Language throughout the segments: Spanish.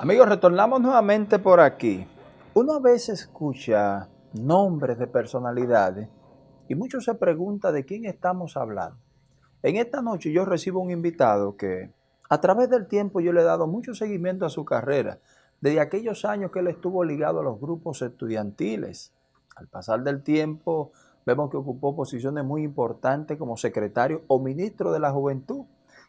Amigos, retornamos nuevamente por aquí. Uno a veces escucha nombres de personalidades y muchos se pregunta de quién estamos hablando. En esta noche yo recibo un invitado que a través del tiempo yo le he dado mucho seguimiento a su carrera, desde aquellos años que él estuvo ligado a los grupos estudiantiles. Al pasar del tiempo vemos que ocupó posiciones muy importantes como secretario o ministro de la Juventud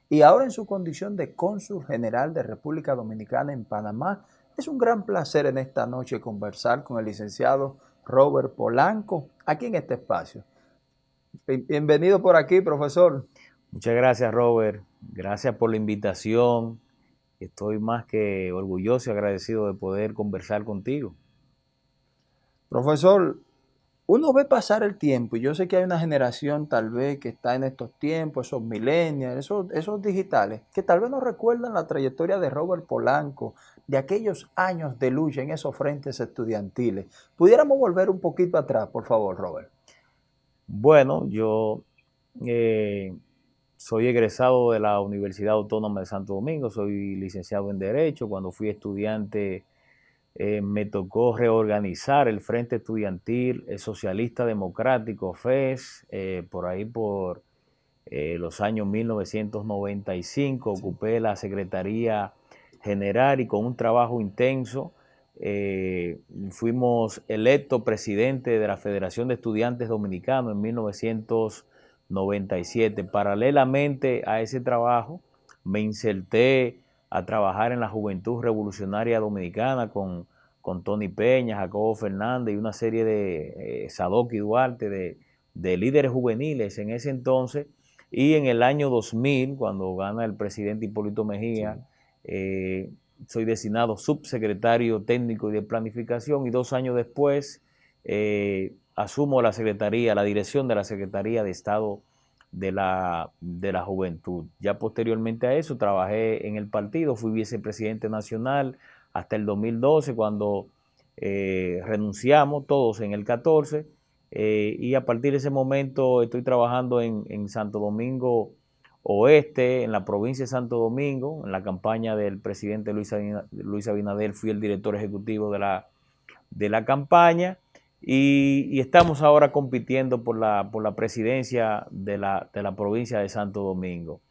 y ahora en su condición de cónsul general de República Dominicana en Panamá, es un gran placer en esta noche conversar con el licenciado Robert Polanco aquí en este espacio. Bienvenido por aquí, profesor. Muchas gracias, Robert. Gracias por la invitación. Estoy más que orgulloso y agradecido de poder conversar contigo. Profesor, uno ve pasar el tiempo y yo sé que hay una generación tal vez que está en estos tiempos, esos millennials, esos, digitales, que tal vez no recuerdan la trayectoria de Robert Polanco, de aquellos años de lucha en esos frentes estudiantiles. ¿Pudiéramos volver un poquito atrás, por favor, Robert? Bueno, yo eh, soy egresado de la Universidad Autónoma de Santo Domingo, soy licenciado en Derecho. Cuando fui estudiante eh, me tocó reorganizar el Frente Estudiantil el Socialista Democrático, FES, eh, por ahí por eh, los años 1995, ocupé la Secretaría General y con un trabajo intenso fuimos electo presidente de la Federación de Estudiantes Dominicanos en 1997. Paralelamente a ese trabajo, me inserté a trabajar en la Juventud Revolucionaria Dominicana con, con Tony Peña, Jacobo Fernández y una serie de eh, Sadoki Duarte, de, líderes juveniles en ese entonces. Y en el año 2000, cuando gana el presidente Hipólito Mejía, eh, soy designado subsecretario técnico y de planificación y dos años después eh, asumo la secretaría, la dirección de la Secretaría de Estado de la, de la juventud. Ya posteriormente a eso trabajé en el partido, fui vicepresidente nacional hasta el 2012 cuando eh, renunciamos todos en el 14 eh, y a partir de ese momento estoy trabajando en, Santo Domingo Oeste, en la provincia de Santo Domingo, en la campaña del presidente Luis Abinader fui el director ejecutivo de la, de la campaña y, estamos ahora compitiendo por la, por la presidencia de la, de la provincia de Santo Domingo.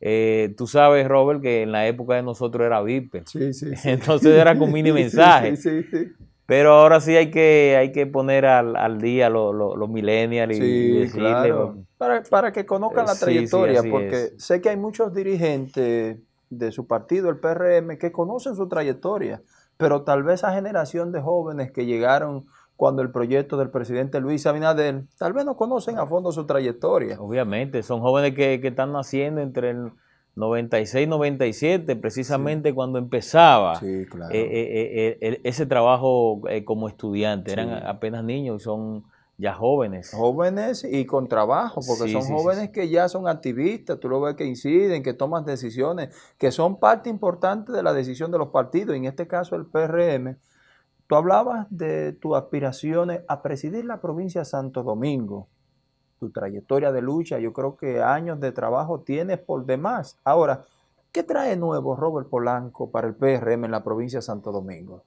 Eh, tú sabes, Robert, que en la época de nosotros era VIP. Sí, sí, Entonces era con mini mensaje. Sí, sí, Pero ahora sí hay que, hay que poner al, día los millennials y, decirle, para, para, que conozcan la trayectoria, porque sé que hay muchos dirigentes de su partido, el PRM, que conocen su trayectoria, pero tal vez esa generación de jóvenes que llegaron cuando el proyecto del presidente Luis Abinader, tal vez no conocen a fondo su trayectoria. Obviamente, son jóvenes que, están naciendo entre el 96 y 97, precisamente cuando empezaba eh, eh, eh, ese trabajo como estudiante. Eran apenas niños y son ya jóvenes. Jóvenes y con trabajo, porque son jóvenes que ya son activistas, tú lo ves que inciden, que toman decisiones, que son parte importante de la decisión de los partidos, en este caso el PRM Tú hablabas de tus aspiraciones a presidir la provincia de Santo Domingo, tu trayectoria de lucha, yo creo que años de trabajo tienes por demás. Ahora, ¿qué trae nuevo Robert Polanco para el PRM en la provincia de Santo Domingo?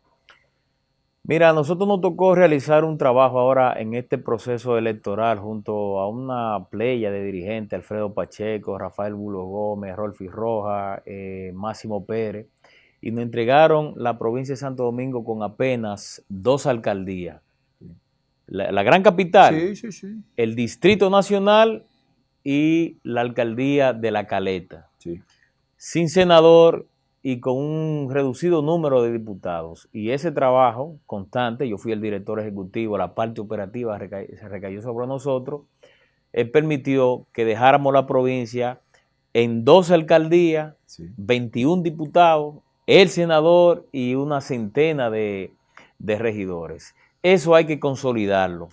Mira, a nosotros nos tocó realizar un trabajo ahora en este proceso electoral junto a una playa de dirigentes, Alfredo Pacheco, Rafael Bulo Gómez, Rolfi Roja, eh, Máximo Pérez, y nos entregaron la provincia de Santo Domingo con apenas dos alcaldías. La, gran capital, el Distrito Nacional y la alcaldía de La Caleta. Sin senador y con un reducido número de diputados. Y ese trabajo constante, yo fui el director ejecutivo, la parte operativa se recayó sobre nosotros, él permitió que dejáramos la provincia en dos alcaldías, 21 diputados el senador y una centena de, regidores. Eso hay que consolidarlo,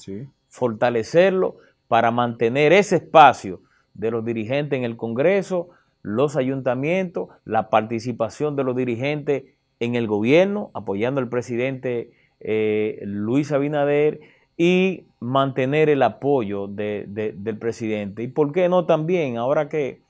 fortalecerlo para mantener ese espacio de los dirigentes en el Congreso, los ayuntamientos, la participación de los dirigentes en el gobierno, apoyando al presidente eh, Luis Abinader y mantener el apoyo del presidente. Y por qué no también, ahora que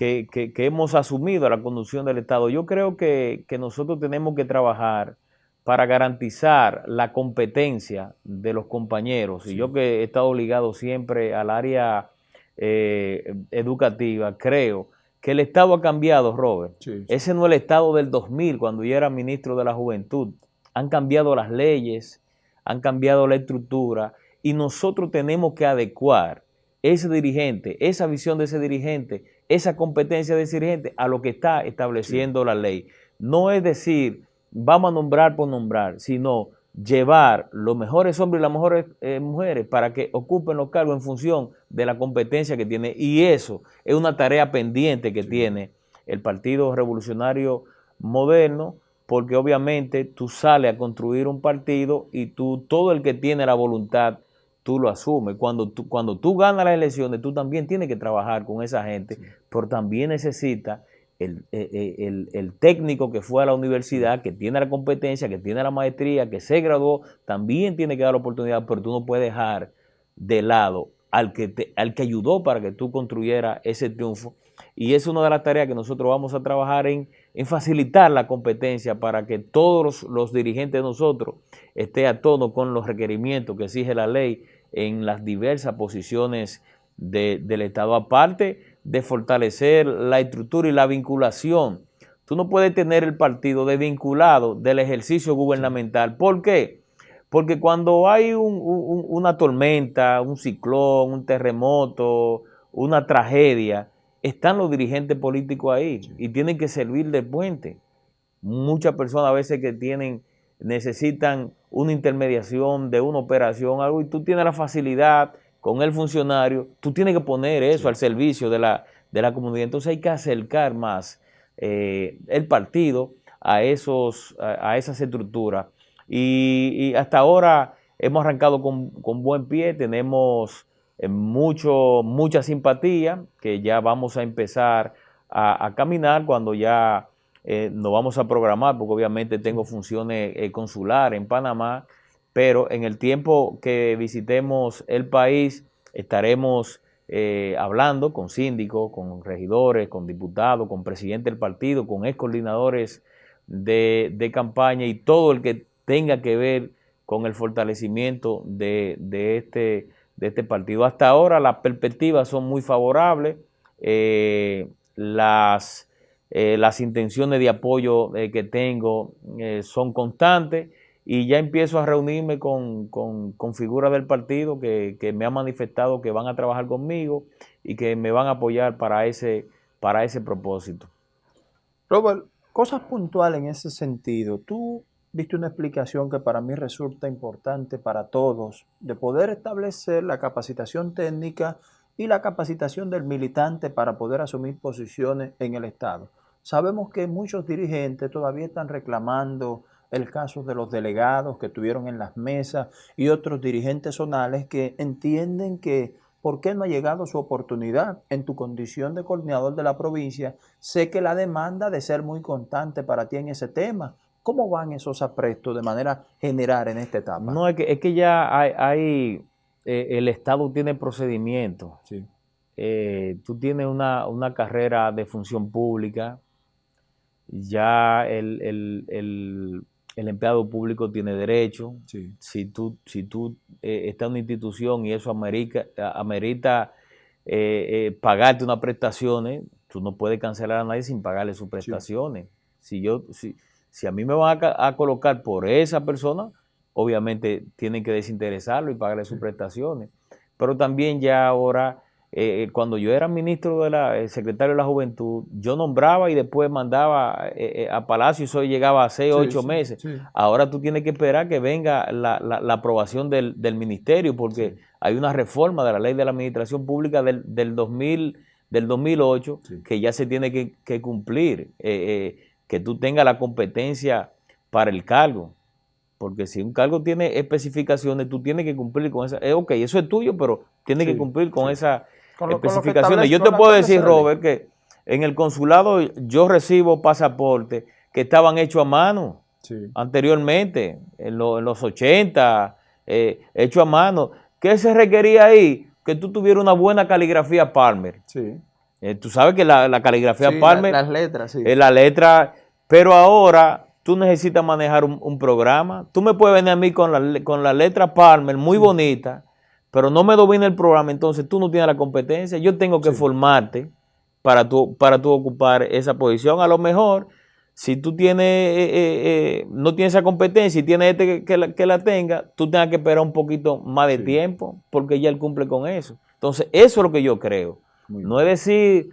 que, hemos asumido la conducción del Estado. Yo creo que, nosotros tenemos que trabajar para garantizar la competencia de los compañeros. Y yo que he estado ligado siempre al área eh, educativa, creo que el Estado ha cambiado, Robert. Ese no es el Estado del 2000, cuando yo era ministro de la Juventud. Han cambiado las leyes, han cambiado la estructura y nosotros tenemos que adecuar ese dirigente, esa visión de ese dirigente, esa competencia de ese dirigente a lo que está estableciendo la ley. No es decir, vamos a nombrar por nombrar, sino llevar los mejores hombres y las mejores eh, mujeres para que ocupen los cargos en función de la competencia que tiene. Y eso es una tarea pendiente que tiene el Partido Revolucionario Moderno, porque obviamente tú sales a construir un partido y tú, todo el que tiene la voluntad tú lo asumes. Cuando tú, cuando tú ganas las elecciones, tú también tienes que trabajar con esa gente, pero también necesita el, eh, eh, el, técnico que fue a la universidad, que tiene la competencia, que tiene la maestría, que se graduó, también tiene que dar la oportunidad, pero tú no puedes dejar de lado al que, te, al que ayudó para que tú construyeras ese triunfo. Y es una de las tareas que nosotros vamos a trabajar en, en facilitar la competencia para que todos los, dirigentes de nosotros estén a tono con los requerimientos que exige la ley en las diversas posiciones del Estado, aparte de fortalecer la estructura y la vinculación. Tú no puedes tener el partido desvinculado del ejercicio gubernamental. ¿Por qué? Porque cuando hay una tormenta, un ciclón, un terremoto, una tragedia, están los dirigentes políticos ahí y tienen que servir de puente. Muchas personas a veces que tienen, necesitan una intermediación de una operación, algo, y tú tienes la facilidad con el funcionario, tú tienes que poner eso al servicio de la, de la comunidad. Entonces hay que acercar más eh, el partido a, esos, a, esas estructuras. Y, hasta ahora hemos arrancado con, con buen pie, tenemos mucho, mucha simpatía, que ya vamos a empezar a, caminar cuando ya eh, nos vamos a programar, porque obviamente tengo funciones eh, consulares en Panamá, pero en el tiempo que visitemos el país estaremos eh, hablando con síndicos, con regidores, con diputados, con presidente del partido, con ex coordinadores de, de campaña y todo el que tenga que ver con el fortalecimiento de, de este de este partido. Hasta ahora las perspectivas son muy favorables, eh, las, eh, las intenciones de apoyo eh, que tengo son constantes y ya empiezo a reunirme con, figuras del partido que, me han manifestado que van a trabajar conmigo y que me van a apoyar para ese, para ese propósito. Robert, cosas puntuales en ese sentido. Tú viste una explicación que para mí resulta importante para todos, de poder establecer la capacitación técnica y la capacitación del militante para poder asumir posiciones en el Estado. Sabemos que muchos dirigentes todavía están reclamando el caso de los delegados que tuvieron en las mesas y otros dirigentes zonales que entienden que ¿por qué no ha llegado su oportunidad? En tu condición de coordinador de la provincia, sé que la demanda de ser muy constante para ti en ese tema, ¿Cómo van esos aprestos de manera general en esta etapa? No, es que, es que ya hay, eh, el Estado tiene procedimientos. Sí. Eh, tú tienes una, carrera de función pública, ya el, empleado público tiene derecho. Sí. Si tú, si tú eh, estás en una institución y eso amerita, amerita pagarte unas prestaciones, tú no puedes cancelar a nadie sin pagarle sus prestaciones. Si yo, si, si a mí me van a, colocar por esa persona, obviamente tienen que desinteresarlo y pagarle sus prestaciones. Pero también ya ahora, eh, eh, cuando yo era ministro de la, secretario de la Juventud, yo nombraba y después mandaba eh, a Palacio y eso llegaba a seis, o ocho meses. Ahora tú tienes que esperar que venga la, aprobación del, ministerio porque hay una reforma de la ley de la administración pública del, del 2000 del 2008 que ya se tiene que, cumplir que tú tengas la competencia para el cargo. Porque si un cargo tiene especificaciones, tú tienes que cumplir con esa. Eh, ok, eso es tuyo, pero tienes que cumplir con esas especificaciones. yo te puedo decir, Robert, que en el consulado yo recibo pasaportes que estaban hechos a mano anteriormente, en, los 80, eh, hechos a mano. ¿Qué se requería ahí? Que tú tuvieras una buena caligrafía Palmer. Sí Eh, tú sabes que la, caligrafía Palmer... las letras, sí. Es la letra, pero ahora tú necesitas manejar un, programa. Tú me puedes venir a mí con la, con la letra Palmer muy bonita, pero no me domina el programa, entonces tú no tienes la competencia. Yo tengo que formarte para tú, para tú ocupar esa posición. A lo mejor, si tú tienes, eh, eh, eh, no tienes esa competencia y tienes este que, la, que la tenga, tú tengas que esperar un poquito más de tiempo porque ya él cumple con eso. Entonces, eso es lo que yo creo. no es decir,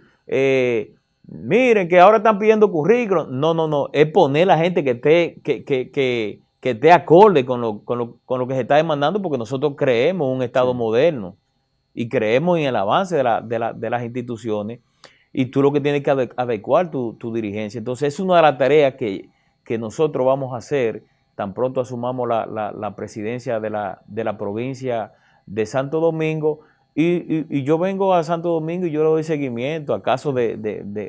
miren, que ahora están pidiendo currículum. No, no, no. Es poner a la gente que esté, que, que, que, que esté acorde con lo, con, lo, con lo, que se está demandando porque nosotros creemos en un Estado moderno y creemos en el avance de, la, de, la, de las instituciones y tú lo que tienes que adecuar tu, dirigencia. Entonces, es una de las tareas que, nosotros vamos a hacer tan pronto asumamos la, presidencia de la, de la provincia de Santo Domingo. Y, yo vengo a Santo Domingo y yo le doy seguimiento a casos de,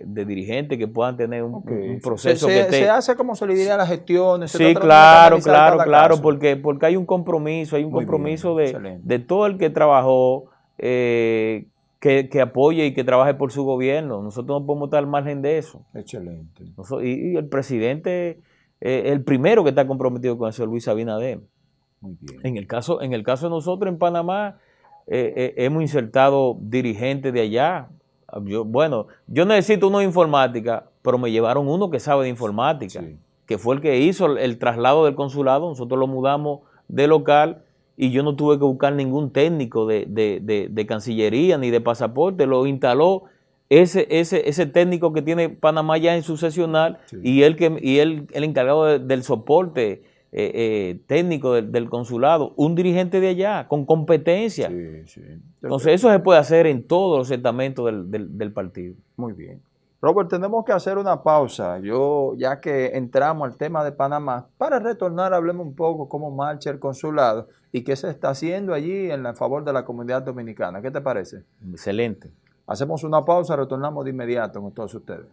dirigentes que puedan tener un, proceso se, que se hace como se le diría las gestiones. Sí, claro, claro, claro, porque, porque hay un compromiso, hay un compromiso de, de, todo el que trabajó, eh, que, apoye y que trabaje por su gobierno. Nosotros no podemos estar al margen de eso. Excelente. y, el presidente, eh, el primero que está comprometido con eso es Luis Abinader. Muy bien. En el caso, en el caso de nosotros en Panamá, eh, eh, hemos insertado dirigentes de allá. Yo, bueno, yo necesito uno de informática, pero me llevaron uno que sabe de informática, que fue el que hizo el traslado del consulado. Nosotros lo mudamos de local y yo no tuve que buscar ningún técnico de, Cancillería ni de pasaporte, lo instaló ese, ese, ese técnico que tiene Panamá ya en su sesional y, él que, y él, el encargado del soporte eh, eh, técnico del, consulado, un dirigente de allá, con competencia. Entonces eso se puede hacer en todos los estamentos del, del partido. Muy bien. Robert, tenemos que hacer una pausa. Yo, ya que entramos al tema de Panamá, para retornar hablemos un poco cómo marcha el consulado y qué se está haciendo allí en favor de la comunidad dominicana. ¿Qué te parece? Excelente. Hacemos una pausa, retornamos de inmediato con todos ustedes.